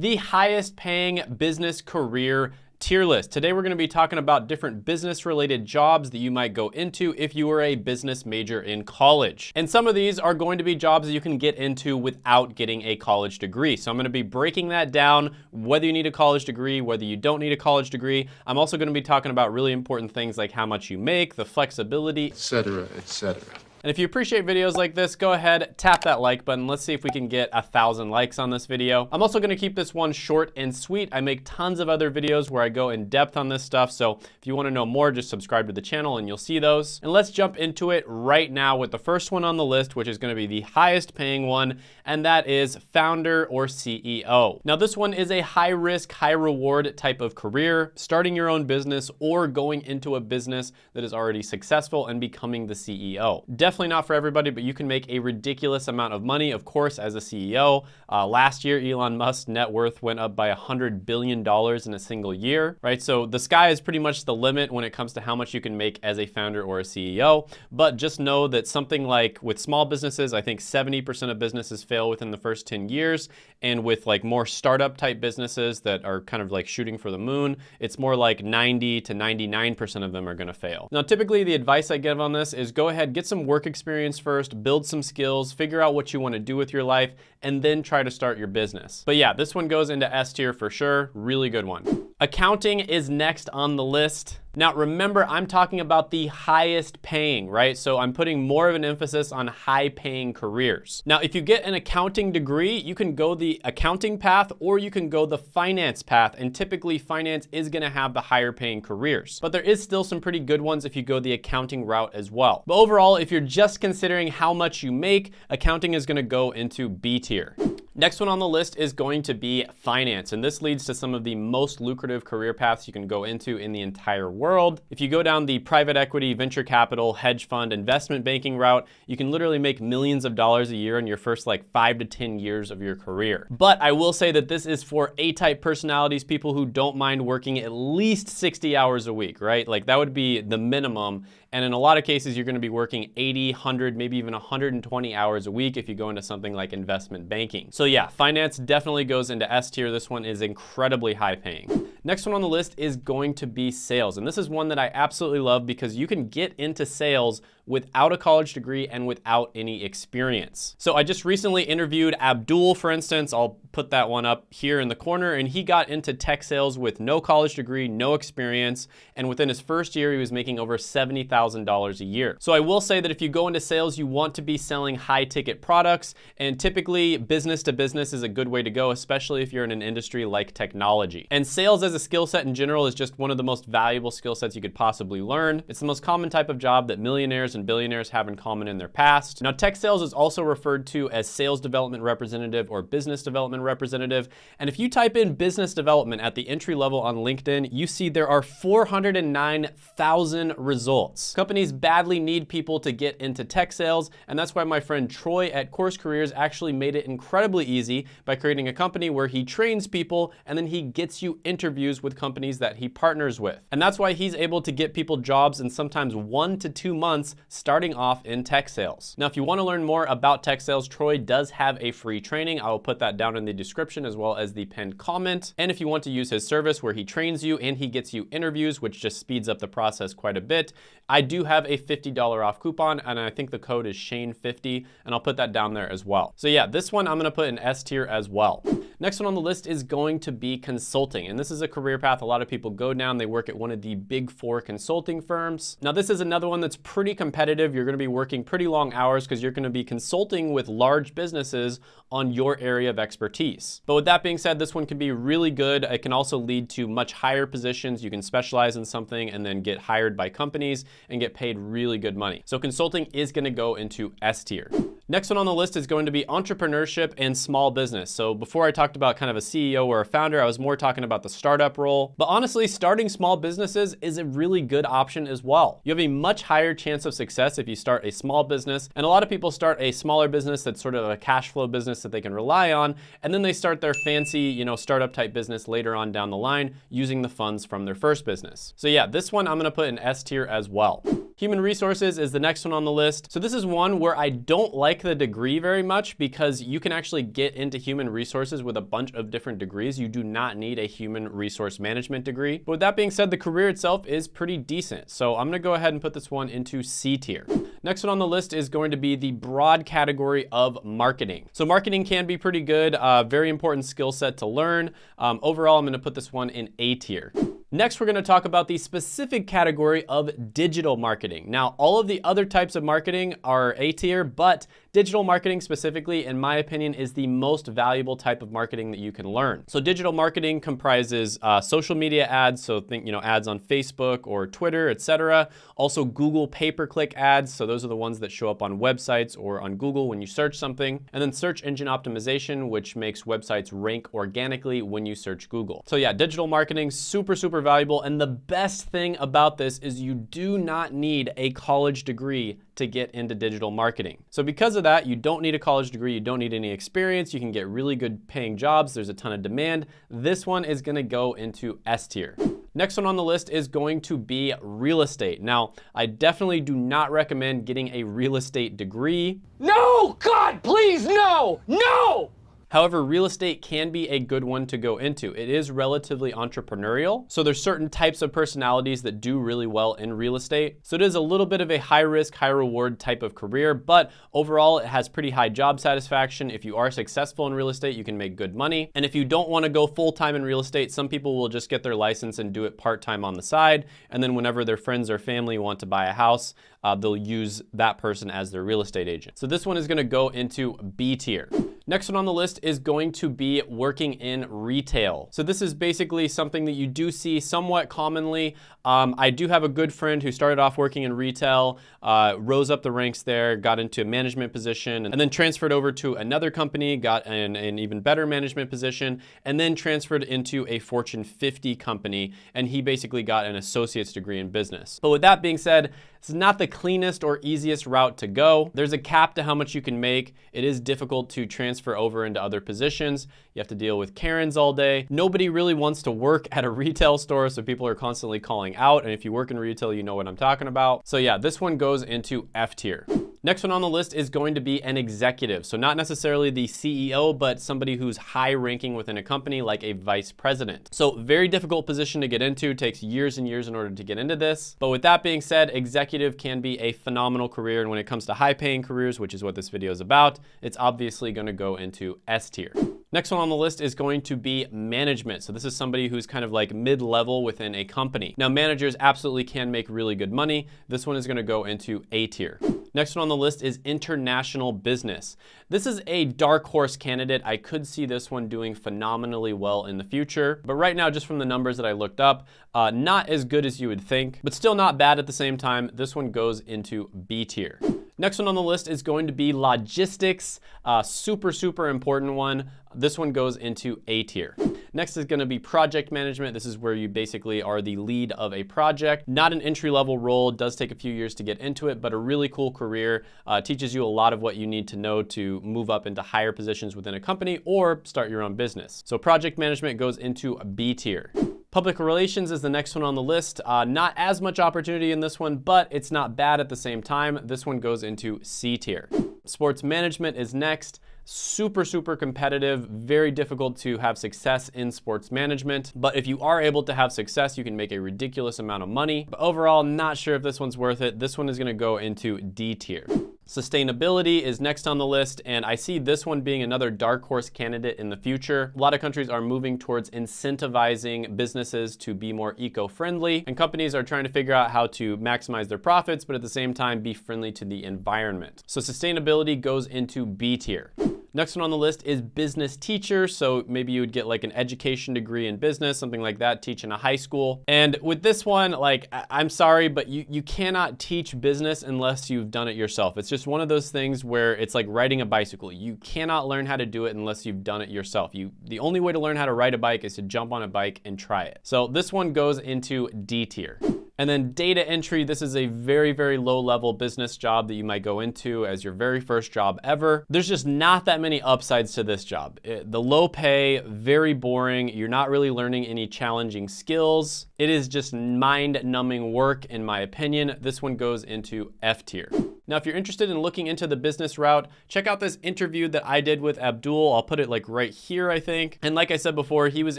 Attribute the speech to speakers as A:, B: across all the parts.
A: the highest paying business career tier list. Today we're going to be talking about different business related jobs that you might go into if you were a business major in college. And some of these are going to be jobs that you can get into without getting a college degree. So I'm going to be breaking that down, whether you need a college degree, whether you don't need a college degree. I'm also going to be talking about really important things like how much you make, the flexibility,
B: etc., etc.
A: And if you appreciate videos like this, go ahead, tap that like button. Let's see if we can get a thousand likes on this video. I'm also gonna keep this one short and sweet. I make tons of other videos where I go in depth on this stuff. So if you wanna know more, just subscribe to the channel and you'll see those. And let's jump into it right now with the first one on the list, which is gonna be the highest paying one, and that is founder or CEO. Now this one is a high risk, high reward type of career, starting your own business or going into a business that is already successful and becoming the CEO definitely not for everybody, but you can make a ridiculous amount of money, of course, as a CEO. Uh, last year, Elon Musk's net worth went up by $100 billion in a single year, right? So the sky is pretty much the limit when it comes to how much you can make as a founder or a CEO. But just know that something like with small businesses, I think 70% of businesses fail within the first 10 years. And with like more startup type businesses that are kind of like shooting for the moon, it's more like 90 to 99% of them are gonna fail. Now, typically the advice I give on this is go ahead, get some work work experience first, build some skills, figure out what you want to do with your life, and then try to start your business. But yeah, this one goes into S tier for sure. Really good one. Accounting is next on the list. Now remember, I'm talking about the highest paying, right? So I'm putting more of an emphasis on high paying careers. Now, if you get an accounting degree, you can go the accounting path or you can go the finance path. And typically finance is gonna have the higher paying careers. But there is still some pretty good ones if you go the accounting route as well. But overall, if you're just considering how much you make, accounting is gonna go into B tier. Next one on the list is going to be finance, and this leads to some of the most lucrative career paths you can go into in the entire world. If you go down the private equity, venture capital, hedge fund, investment banking route, you can literally make millions of dollars a year in your first like five to 10 years of your career. But I will say that this is for A-type personalities, people who don't mind working at least 60 hours a week, right? Like that would be the minimum and in a lot of cases, you're gonna be working 80, 100, maybe even 120 hours a week if you go into something like investment banking. So yeah, finance definitely goes into S tier. This one is incredibly high paying. Next one on the list is going to be sales. And this is one that I absolutely love because you can get into sales without a college degree and without any experience. So I just recently interviewed Abdul, for instance. I'll put that one up here in the corner. And he got into tech sales with no college degree, no experience. And within his first year, he was making over $70,000 a year. So I will say that if you go into sales, you want to be selling high ticket products. And typically business to business is a good way to go, especially if you're in an industry like technology. And sales as a skill set in general is just one of the most valuable skill sets you could possibly learn. It's the most common type of job that millionaires and billionaires have in common in their past. Now, tech sales is also referred to as sales development representative or business development representative. And if you type in business development at the entry level on LinkedIn, you see there are 409,000 results. Companies badly need people to get into tech sales, and that's why my friend Troy at Course Careers actually made it incredibly easy by creating a company where he trains people and then he gets you interviews with companies that he partners with. And that's why he's able to get people jobs in sometimes one to two months starting off in tech sales. Now, if you wanna learn more about tech sales, Troy does have a free training. I will put that down in the description as well as the pinned comment. And if you want to use his service where he trains you and he gets you interviews, which just speeds up the process quite a bit, I do have a $50 off coupon and I think the code is Shane50 and I'll put that down there as well. So yeah, this one I'm gonna put in S tier as well. Next one on the list is going to be consulting. And this is a career path a lot of people go down. They work at one of the big four consulting firms. Now, this is another one that's pretty competitive. You're gonna be working pretty long hours because you're gonna be consulting with large businesses on your area of expertise. But with that being said, this one can be really good. It can also lead to much higher positions. You can specialize in something and then get hired by companies and get paid really good money. So consulting is gonna go into S tier. Next one on the list is going to be entrepreneurship and small business. So before I talked about kind of a CEO or a founder, I was more talking about the startup role. But honestly, starting small businesses is a really good option as well. You have a much higher chance of success if you start a small business. And a lot of people start a smaller business that's sort of a cash flow business that they can rely on. And then they start their fancy, you know, startup type business later on down the line using the funds from their first business. So yeah, this one I'm gonna put in S tier as well. Human resources is the next one on the list. So this is one where I don't like the degree very much because you can actually get into human resources with a bunch of different degrees. You do not need a human resource management degree. But with that being said, the career itself is pretty decent. So I'm gonna go ahead and put this one into C tier. Next one on the list is going to be the broad category of marketing. So marketing can be pretty good, uh, very important skill set to learn. Um, overall, I'm gonna put this one in A tier. Next, we're gonna talk about the specific category of digital marketing. Now, all of the other types of marketing are A tier, but digital marketing specifically, in my opinion, is the most valuable type of marketing that you can learn. So digital marketing comprises uh, social media ads, so think, you know, ads on Facebook or Twitter, etc. Also Google pay-per-click ads, so those are the ones that show up on websites or on Google when you search something. And then search engine optimization, which makes websites rank organically when you search Google. So yeah, digital marketing, super, super super valuable. And the best thing about this is you do not need a college degree to get into digital marketing. So because of that, you don't need a college degree, you don't need any experience, you can get really good paying jobs, there's a ton of demand. This one is gonna go into S tier. Next one on the list is going to be real estate. Now, I definitely do not recommend getting a real estate degree.
B: No, God, please, no, no!
A: However, real estate can be a good one to go into. It is relatively entrepreneurial. So there's certain types of personalities that do really well in real estate. So it is a little bit of a high risk, high reward type of career, but overall it has pretty high job satisfaction. If you are successful in real estate, you can make good money. And if you don't want to go full time in real estate, some people will just get their license and do it part time on the side. And then whenever their friends or family want to buy a house, uh, they'll use that person as their real estate agent. So this one is gonna go into B tier. Next one on the list is going to be working in retail. So this is basically something that you do see somewhat commonly. Um, I do have a good friend who started off working in retail, uh, rose up the ranks there, got into a management position, and then transferred over to another company, got an, an even better management position, and then transferred into a Fortune 50 company, and he basically got an associate's degree in business. But with that being said, it's not the cleanest or easiest route to go. There's a cap to how much you can make. It is difficult to transfer over into other positions. You have to deal with Karens all day. Nobody really wants to work at a retail store, so people are constantly calling out. And if you work in retail, you know what I'm talking about. So yeah, this one goes into F tier. Next one on the list is going to be an executive. So not necessarily the CEO, but somebody who's high ranking within a company like a vice president. So very difficult position to get into, takes years and years in order to get into this. But with that being said, executive can be a phenomenal career. And when it comes to high paying careers, which is what this video is about, it's obviously gonna go into S tier. Next one on the list is going to be management. So this is somebody who's kind of like mid-level within a company. Now managers absolutely can make really good money. This one is gonna go into A tier. Next one on the list is international business. This is a dark horse candidate. I could see this one doing phenomenally well in the future. But right now, just from the numbers that I looked up, uh, not as good as you would think, but still not bad at the same time. This one goes into B tier. Next one on the list is going to be logistics. Uh, super, super important one. This one goes into A tier. Next is gonna be project management. This is where you basically are the lead of a project. Not an entry level role, does take a few years to get into it, but a really cool career. Uh, teaches you a lot of what you need to know to move up into higher positions within a company or start your own business. So project management goes into a B tier. Public relations is the next one on the list. Uh, not as much opportunity in this one, but it's not bad at the same time. This one goes into C tier. Sports management is next super, super competitive, very difficult to have success in sports management. But if you are able to have success, you can make a ridiculous amount of money. But overall, not sure if this one's worth it. This one is gonna go into D tier. Sustainability is next on the list, and I see this one being another dark horse candidate in the future. A lot of countries are moving towards incentivizing businesses to be more eco-friendly, and companies are trying to figure out how to maximize their profits, but at the same time be friendly to the environment. So sustainability goes into B tier. Next one on the list is business teacher. So maybe you would get like an education degree in business, something like that, teach in a high school. And with this one, like, I'm sorry, but you, you cannot teach business unless you've done it yourself. It's just one of those things where it's like riding a bicycle. You cannot learn how to do it unless you've done it yourself. You The only way to learn how to ride a bike is to jump on a bike and try it. So this one goes into D tier. And then data entry, this is a very, very low level business job that you might go into as your very first job ever. There's just not that many upsides to this job. It, the low pay, very boring. You're not really learning any challenging skills. It is just mind numbing work, in my opinion. This one goes into F tier. Now, if you're interested in looking into the business route, check out this interview that I did with Abdul. I'll put it like right here, I think. And like I said before, he was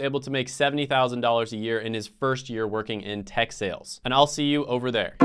A: able to make $70,000 a year in his first year working in tech sales. And I'll see you over there.